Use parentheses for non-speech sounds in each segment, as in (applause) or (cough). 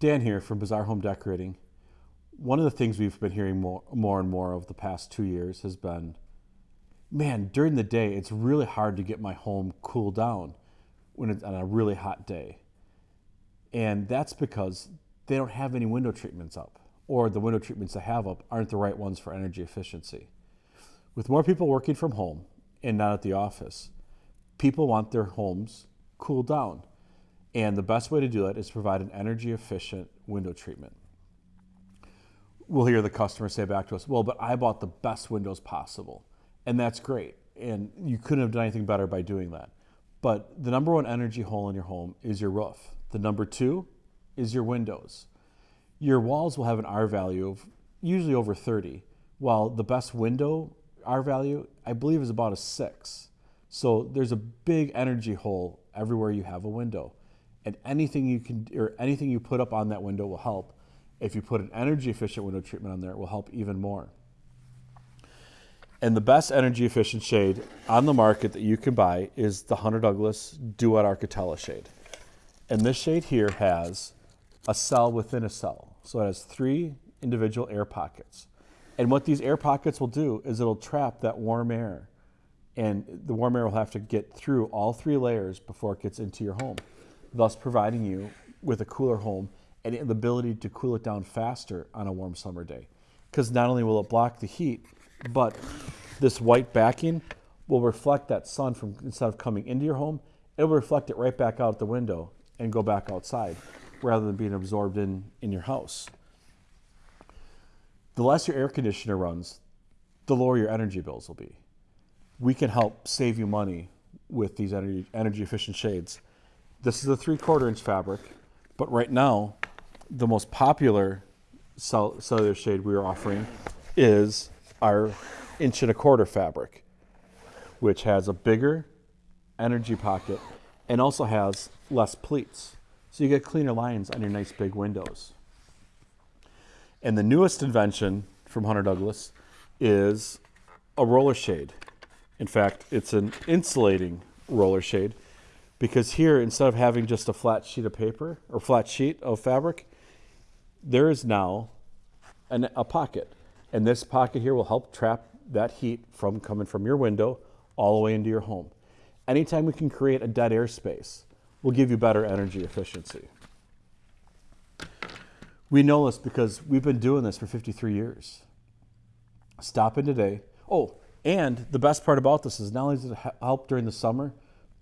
Dan here from Bazaar Home Decorating. One of the things we've been hearing more, more and more over the past two years has been, man, during the day, it's really hard to get my home cooled down when it's on a really hot day. And that's because they don't have any window treatments up, or the window treatments they have up aren't the right ones for energy efficiency. With more people working from home and not at the office, people want their homes cooled down. And the best way to do that is provide an energy efficient window treatment. We'll hear the customer say back to us, well, but I bought the best windows possible. And that's great. And you couldn't have done anything better by doing that. But the number one energy hole in your home is your roof. The number two is your windows. Your walls will have an R value of usually over 30, while the best window R value, I believe, is about a six. So there's a big energy hole everywhere you have a window. And anything you can or anything you put up on that window will help. If you put an energy efficient window treatment on there, it will help even more. And the best energy efficient shade on the market that you can buy is the Hunter Douglas Duette Architella shade. And this shade here has a cell within a cell. So it has three individual air pockets. And what these air pockets will do is it'll trap that warm air. And the warm air will have to get through all three layers before it gets into your home, thus providing you with a cooler home and the ability to cool it down faster on a warm summer day. Because not only will it block the heat, but this white backing will reflect that sun from instead of coming into your home, it will reflect it right back out the window and go back outside rather than being absorbed in, in your house. The less your air conditioner runs, the lower your energy bills will be. We can help save you money with these energy, energy efficient shades. This is a three quarter inch fabric, but right now, the most popular cellular shade we are offering is our inch and a quarter fabric, which has a bigger energy pocket and also has less pleats. So you get cleaner lines on your nice big windows. And the newest invention from Hunter Douglas is a roller shade. In fact, it's an insulating roller shade because here, instead of having just a flat sheet of paper or flat sheet of fabric, there is now an, a pocket. And this pocket here will help trap that heat from coming from your window all the way into your home. Anytime we can create a dead air space, will give you better energy efficiency. We know this because we've been doing this for 53 years. Stop in today. Oh, and the best part about this is not only does it help during the summer,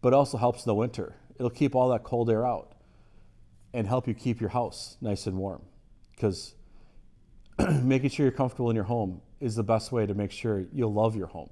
but it also helps in the winter. It'll keep all that cold air out and help you keep your house nice and warm. Because (clears throat) making sure you're comfortable in your home is the best way to make sure you'll love your home.